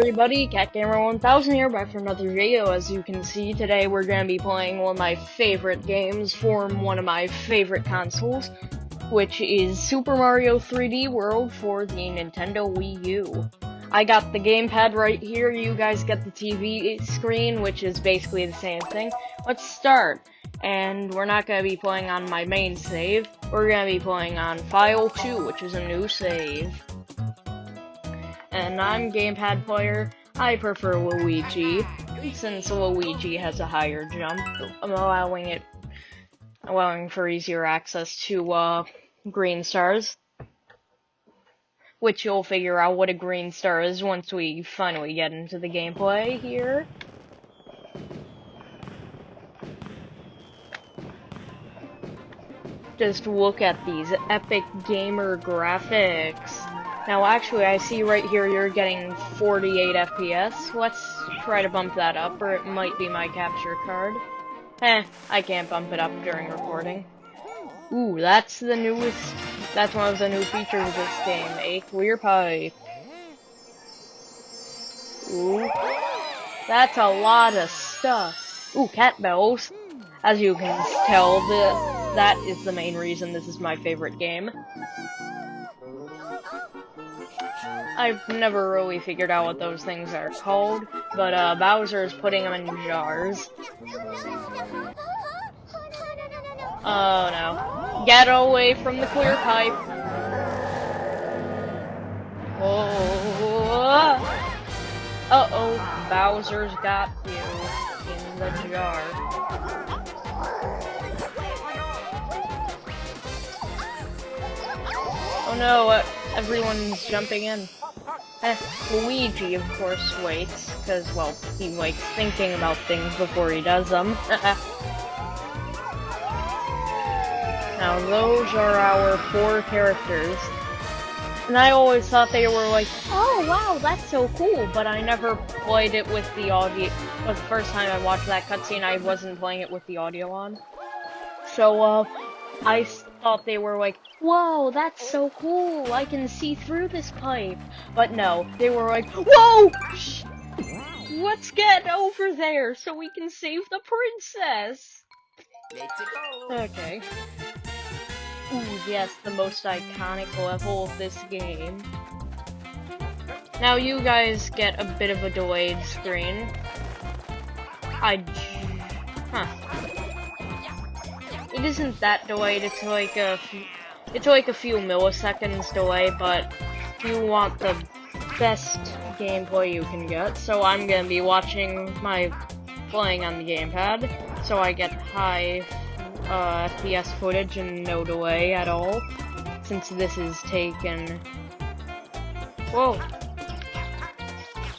everybody, CatGamer1000 here, back for another video. As you can see, today we're going to be playing one of my favorite games from one of my favorite consoles, which is Super Mario 3D World for the Nintendo Wii U. I got the gamepad right here, you guys get the TV screen, which is basically the same thing. Let's start. And we're not going to be playing on my main save, we're going to be playing on File 2, which is a new save and I'm gamepad player. I prefer Luigi, since Luigi has a higher jump, allowing it, allowing for easier access to, uh, green stars. Which you'll figure out what a green star is once we finally get into the gameplay here. Just look at these epic gamer graphics. Now, actually, I see right here you're getting 48 FPS. Let's try to bump that up, or it might be my capture card. Eh, I can't bump it up during recording. Ooh, that's the newest, that's one of the new features of this game, a clear pipe. Ooh, that's a lot of stuff. Ooh, cat bells. As you can tell, the, that is the main reason this is my favorite game. I've never really figured out what those things are called, but uh, Bowser is putting them in jars. Oh no. Get away from the clear pipe! Oh. Uh-oh, Bowser's got you in the jar. Oh no, uh, everyone's jumping in. Eh, Luigi, of course, waits, because, well, he likes thinking about things before he does them. now, those are our four characters. And I always thought they were like, oh wow, that's so cool, but I never played it with the audio. was the first time I watched that cutscene, I wasn't playing it with the audio on. So, uh, I thought they were like, whoa, that's so cool, I can see through this pipe. But no, they were like, whoa! Let's get over there so we can save the princess. Okay. Ooh, yes, the most iconic level of this game. Now you guys get a bit of a delayed screen. I... Huh. It isn't that delayed, it's like a it's like a few milliseconds delay, but you want the best gameplay you can get, so I'm gonna be watching my playing on the gamepad, so I get high uh, FPS footage and no delay at all, since this is taken... Whoa!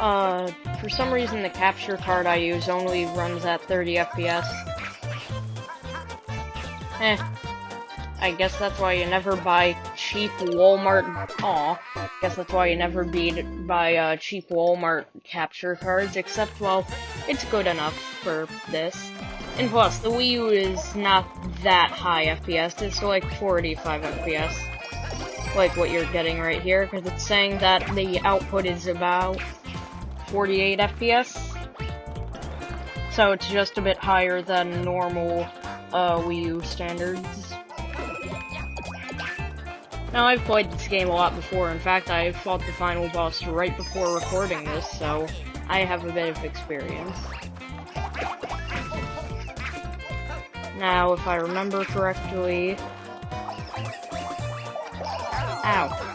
Uh, for some reason the capture card I use only runs at 30 FPS. Eh. I guess that's why you never buy cheap Walmart. Aw. I guess that's why you never beat buy uh, cheap Walmart capture cards. Except, well, it's good enough for this. And plus, the Wii U is not that high FPS. It's like 45 FPS. Like what you're getting right here, because it's saying that the output is about 48 FPS. So it's just a bit higher than normal uh, Wii U standards. Now, I've played this game a lot before. In fact, I fought the final boss right before recording this, so I have a bit of experience. Now, if I remember correctly... Ow.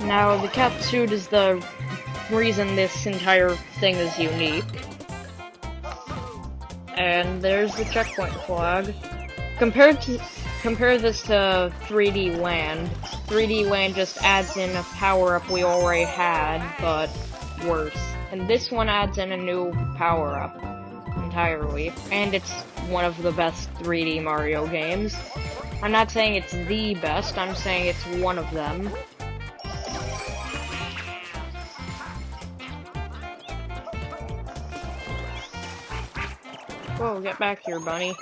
Now, the cat suit is the reason this entire thing is unique. And there's the checkpoint flag. Compared to compare this to 3D Land. 3D Land just adds in a power-up we already had, but worse. And this one adds in a new power-up entirely. And it's one of the best 3D Mario games. I'm not saying it's the best, I'm saying it's one of them. Whoa, get back here, bunny.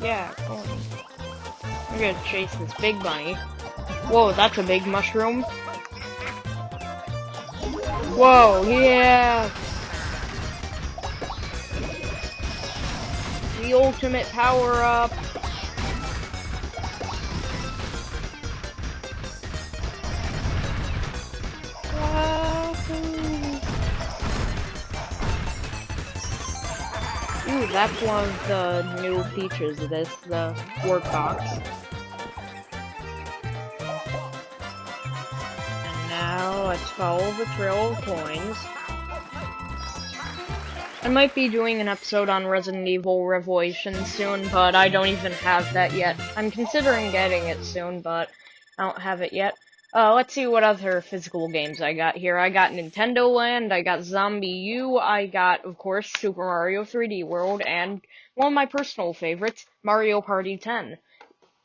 Yeah, I'm gonna chase this big bunny. Whoa, that's a big mushroom. Whoa, yeah! The ultimate power-up! That's one of the new features of this, the Warp Box. And now let's follow the trail of coins. I might be doing an episode on Resident Evil Revelations soon, but I don't even have that yet. I'm considering getting it soon, but I don't have it yet. Uh, let's see what other physical games I got here. I got Nintendo Land, I got ZombiU, I got, of course, Super Mario 3D World, and one of my personal favorites, Mario Party 10.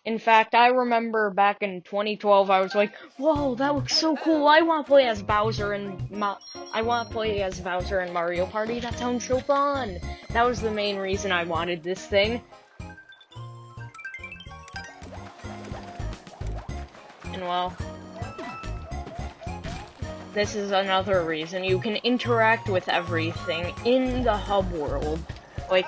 In fact, I remember back in 2012, I was like, "Whoa, that looks so cool! I want to play as Bowser and Ma I want to play as Bowser and Mario Party. That sounds so fun!" That was the main reason I wanted this thing. And well, this is another reason you can interact with everything in the hub world. Like,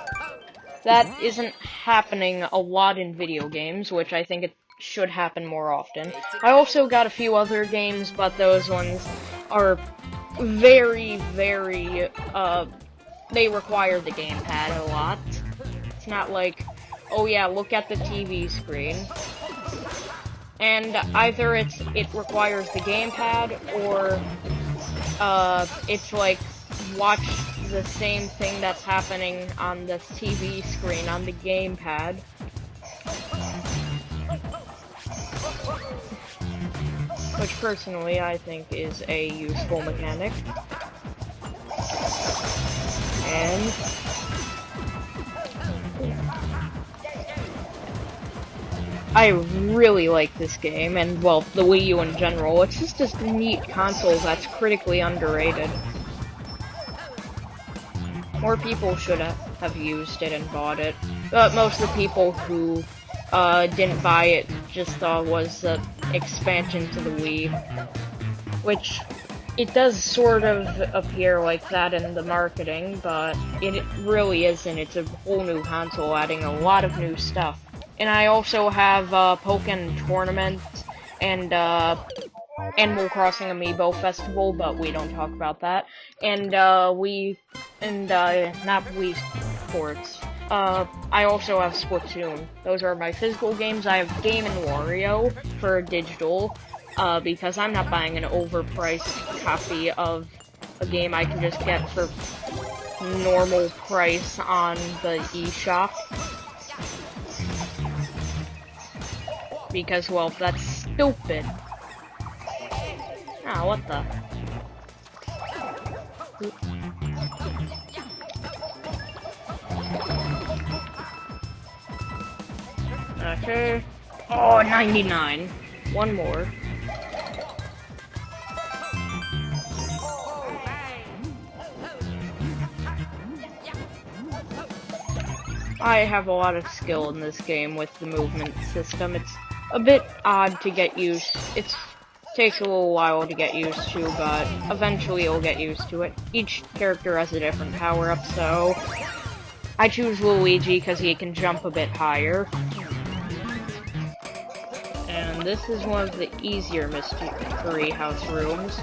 that isn't happening a lot in video games, which I think it should happen more often. I also got a few other games, but those ones are very, very, uh, they require the gamepad a lot. It's not like, oh yeah, look at the TV screen and either it's it requires the gamepad or uh, it's like watch the same thing that's happening on the TV screen on the gamepad. Which personally I think is a useful mechanic. And I really like this game, and, well, the Wii U in general. It's just a neat console that's critically underrated. More people should have used it and bought it, but most of the people who uh, didn't buy it just thought was the expansion to the Wii. Which, it does sort of appear like that in the marketing, but it really isn't. It's a whole new console adding a lot of new stuff. And I also have uh, Pokken Tournament and uh, Animal Crossing Amiibo Festival, but we don't talk about that. And uh, we, and uh, not Wii Sports. Uh, I also have Splatoon. Those are my physical games. I have Game and Wario for digital, uh, because I'm not buying an overpriced copy of a game I can just get for normal price on the eShop. Because, well, that's stupid. Ah, what the? Okay. Oh, 99. One more. I have a lot of skill in this game with the movement system. It's a bit odd to get used. It takes a little while to get used to, but eventually you'll get used to it. Each character has a different power-up, so I choose Luigi because he can jump a bit higher. And this is one of the easier Mystery House rooms.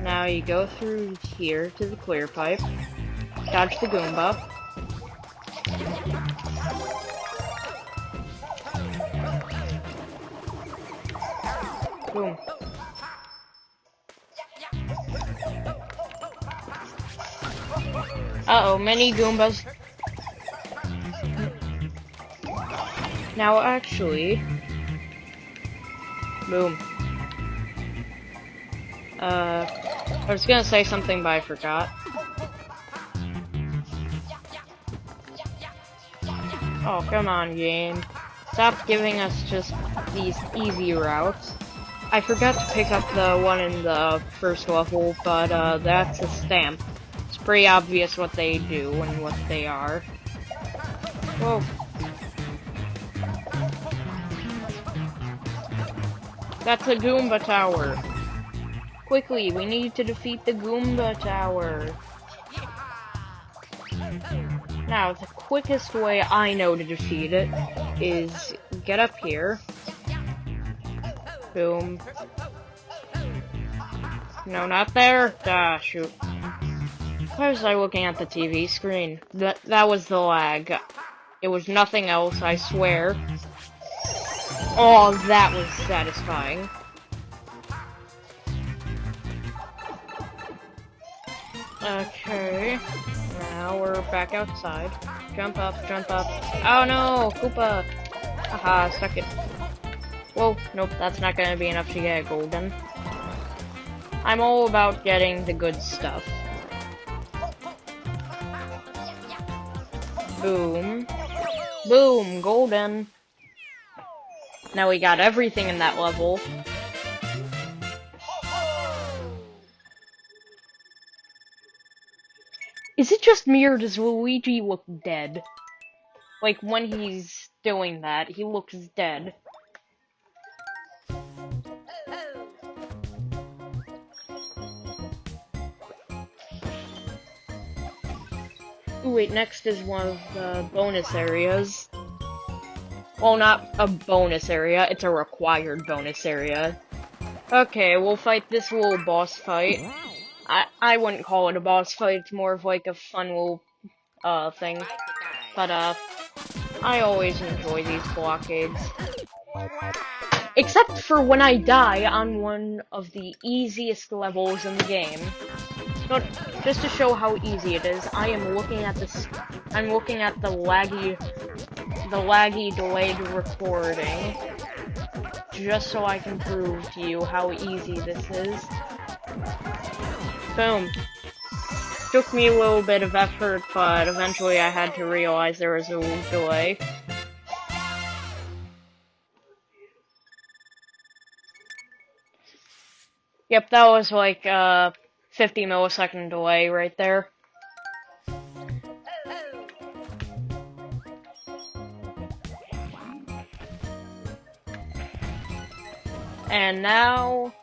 Now you go through here to the clear pipe, dodge the Goomba, Boom. Uh-oh, many Goombas. Now, actually... Boom. Uh, I was gonna say something, but I forgot. Oh, come on, game. Stop giving us just these easy routes. I forgot to pick up the one in the first level, but uh, that's a stamp. It's pretty obvious what they do and what they are. Whoa. That's a Goomba Tower. Quickly, we need to defeat the Goomba Tower. Now, the quickest way I know to defeat it is get up here. Boom. No, not there. Ah, shoot. Why was I looking at the TV screen? That that was the lag. It was nothing else, I swear. Oh, that was satisfying. Okay. Now we're back outside. Jump up, jump up. Oh no, Koopa! Haha, suck it. Whoa, nope, that's not gonna be enough to get golden. I'm all about getting the good stuff. Boom. Boom, golden. Now we got everything in that level. Is it just me or does Luigi look dead? Like, when he's doing that, he looks dead. Wait, next is one of the bonus areas. Well, not a bonus area, it's a required bonus area. Okay, we'll fight this little boss fight. I, I wouldn't call it a boss fight, it's more of like a fun little, uh, thing. But, uh, I always enjoy these blockades. Except for when I die on one of the easiest levels in the game. Just to show how easy it is, I am looking at this. I'm looking at the laggy, the laggy delayed recording, just so I can prove to you how easy this is. Boom. Took me a little bit of effort, but eventually I had to realize there was a delay. Yep, that was like, uh, 50 millisecond delay right there. And now,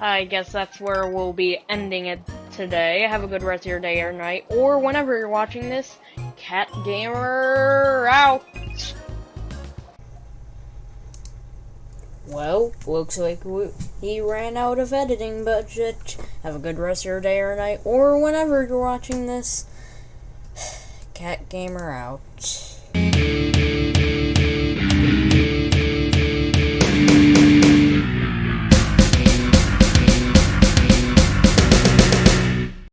I guess that's where we'll be ending it today. Have a good rest of your day or night, or whenever you're watching this. Cat Gamer Looks like we, he ran out of editing budget. Have a good rest of your day or night, or whenever you're watching this. Cat Gamer out.